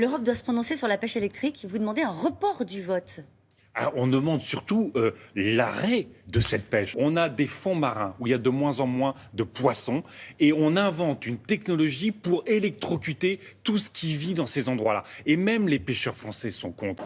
L'Europe doit se prononcer sur la pêche électrique. Vous demandez un report du vote. Alors, on demande surtout euh, l'arrêt de cette pêche. On a des fonds marins où il y a de moins en moins de poissons et on invente une technologie pour électrocuter tout ce qui vit dans ces endroits-là. Et même les pêcheurs français sont contre.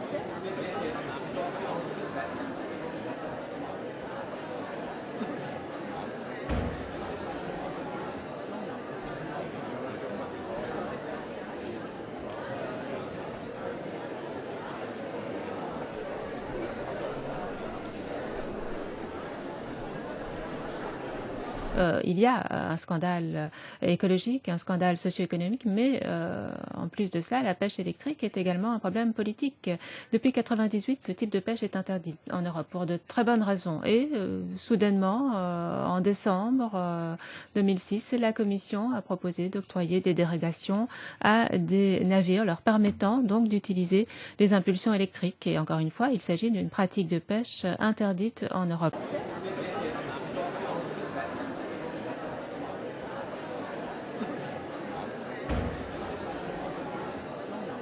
Euh, il y a un scandale écologique, un scandale socio-économique, mais euh, en plus de cela, la pêche électrique est également un problème politique. Depuis 1998, ce type de pêche est interdit en Europe pour de très bonnes raisons. Et euh, soudainement, en décembre 2006, la Commission a proposé d'octroyer des dérogations à des navires leur permettant donc d'utiliser les impulsions électriques. Et encore une fois, il s'agit d'une pratique de pêche interdite en Europe.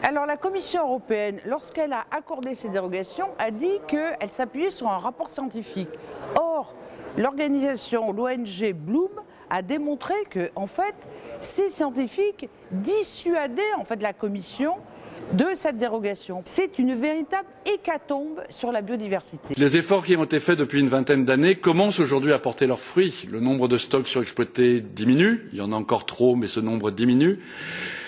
Alors la Commission européenne, lorsqu'elle a accordé ces dérogations, a dit qu'elle s'appuyait sur un rapport scientifique. Or, l'organisation, l'ONG Bloom, a démontré que, en fait, ces scientifiques dissuadaient en fait la Commission de cette dérogation. C'est une véritable hécatombe sur la biodiversité. Les efforts qui ont été faits depuis une vingtaine d'années commencent aujourd'hui à porter leurs fruits. Le nombre de stocks surexploités diminue, il y en a encore trop, mais ce nombre diminue.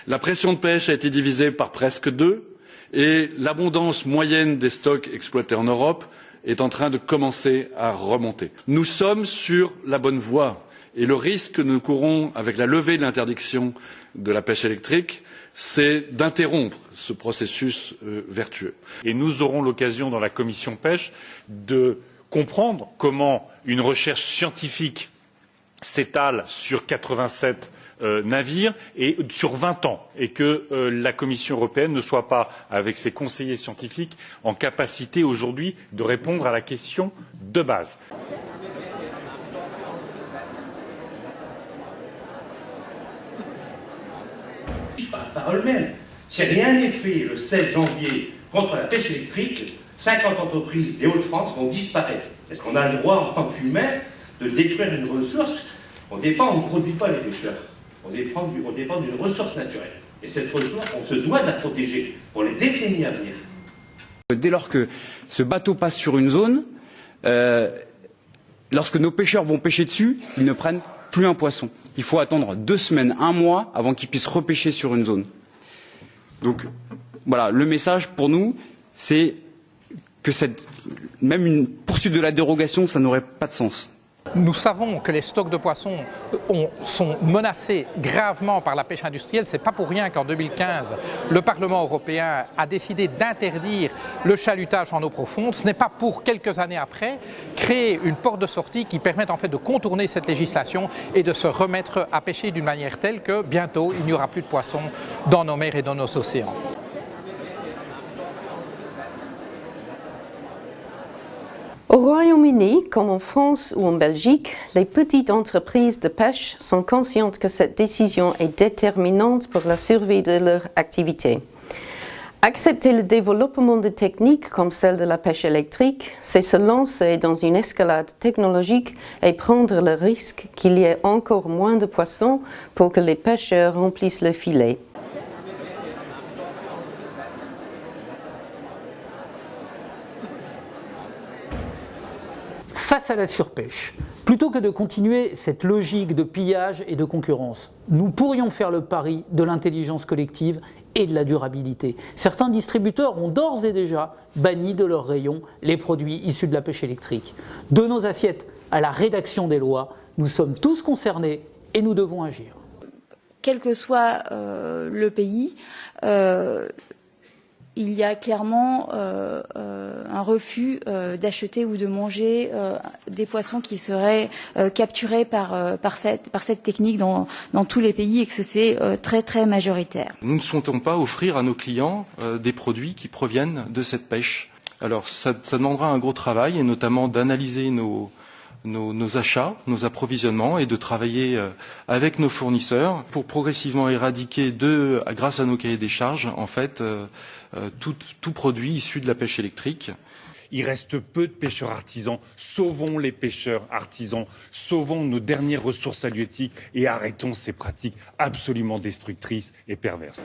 La pression de pêche a été divisée par presque deux et l'abondance moyenne des stocks exploités en Europe est en train de commencer à remonter. Nous sommes sur la bonne voie et le risque que nous courons avec la levée de l'interdiction de la pêche électrique, c'est d'interrompre ce processus euh, vertueux. Et nous aurons l'occasion dans la commission pêche de comprendre comment une recherche scientifique s'étale sur 87 euh, navires et sur vingt ans et que euh, la Commission européenne ne soit pas, avec ses conseillers scientifiques, en capacité aujourd'hui de répondre à la question de base. Par même, si rien n'est fait le 16 janvier contre la pêche électrique, 50 entreprises des Hauts-de-France vont disparaître. Est-ce qu'on a le droit, en tant qu'humain, de détruire une ressource On ne produit pas les pêcheurs on dépend d'une ressource naturelle. Et cette ressource, on se doit de la protéger pour les décennies à venir. Dès lors que ce bateau passe sur une zone, euh, lorsque nos pêcheurs vont pêcher dessus, ils ne prennent plus un poisson. Il faut attendre deux semaines, un mois avant qu'ils puissent repêcher sur une zone. Donc voilà, le message pour nous, c'est que même une poursuite de la dérogation, ça n'aurait pas de sens. Nous savons que les stocks de poissons sont menacés gravement par la pêche industrielle. Ce n'est pas pour rien qu'en 2015, le Parlement européen a décidé d'interdire le chalutage en eau profonde. Ce n'est pas pour quelques années après créer une porte de sortie qui permette en fait de contourner cette législation et de se remettre à pêcher d'une manière telle que bientôt il n'y aura plus de poissons dans nos mers et dans nos océans. Au Royaume-Uni, comme en France ou en Belgique, les petites entreprises de pêche sont conscientes que cette décision est déterminante pour la survie de leur activité. Accepter le développement de techniques comme celle de la pêche électrique, c'est se lancer dans une escalade technologique et prendre le risque qu'il y ait encore moins de poissons pour que les pêcheurs remplissent le filet. Face à la surpêche, plutôt que de continuer cette logique de pillage et de concurrence, nous pourrions faire le pari de l'intelligence collective et de la durabilité. Certains distributeurs ont d'ores et déjà banni de leurs rayons les produits issus de la pêche électrique. De nos assiettes à la rédaction des lois, nous sommes tous concernés et nous devons agir. Quel que soit euh, le pays, euh, il y a clairement euh, euh, un refus euh, d'acheter ou de manger des poissons qui seraient capturés par, cette, technique dans, tous les pays et que c'est très très majoritaire. Nous ne souhaitons pas offrir à nos clients des produits qui proviennent de cette pêche. Alors ça demandera un gros travail et notamment d'analyser nos, nos, achats, nos approvisionnements et de travailler euh, avec nos fournisseurs pour progressivement éradiquer, de, grâce à nos cahiers des charges, en fait, euh, euh, tout produit issu de la pêche électrique. Il reste peu de pêcheurs artisans. Sauvons les pêcheurs artisans, sauvons nos dernières ressources halieutiques et arrêtons ces pratiques absolument destructrices et perverses.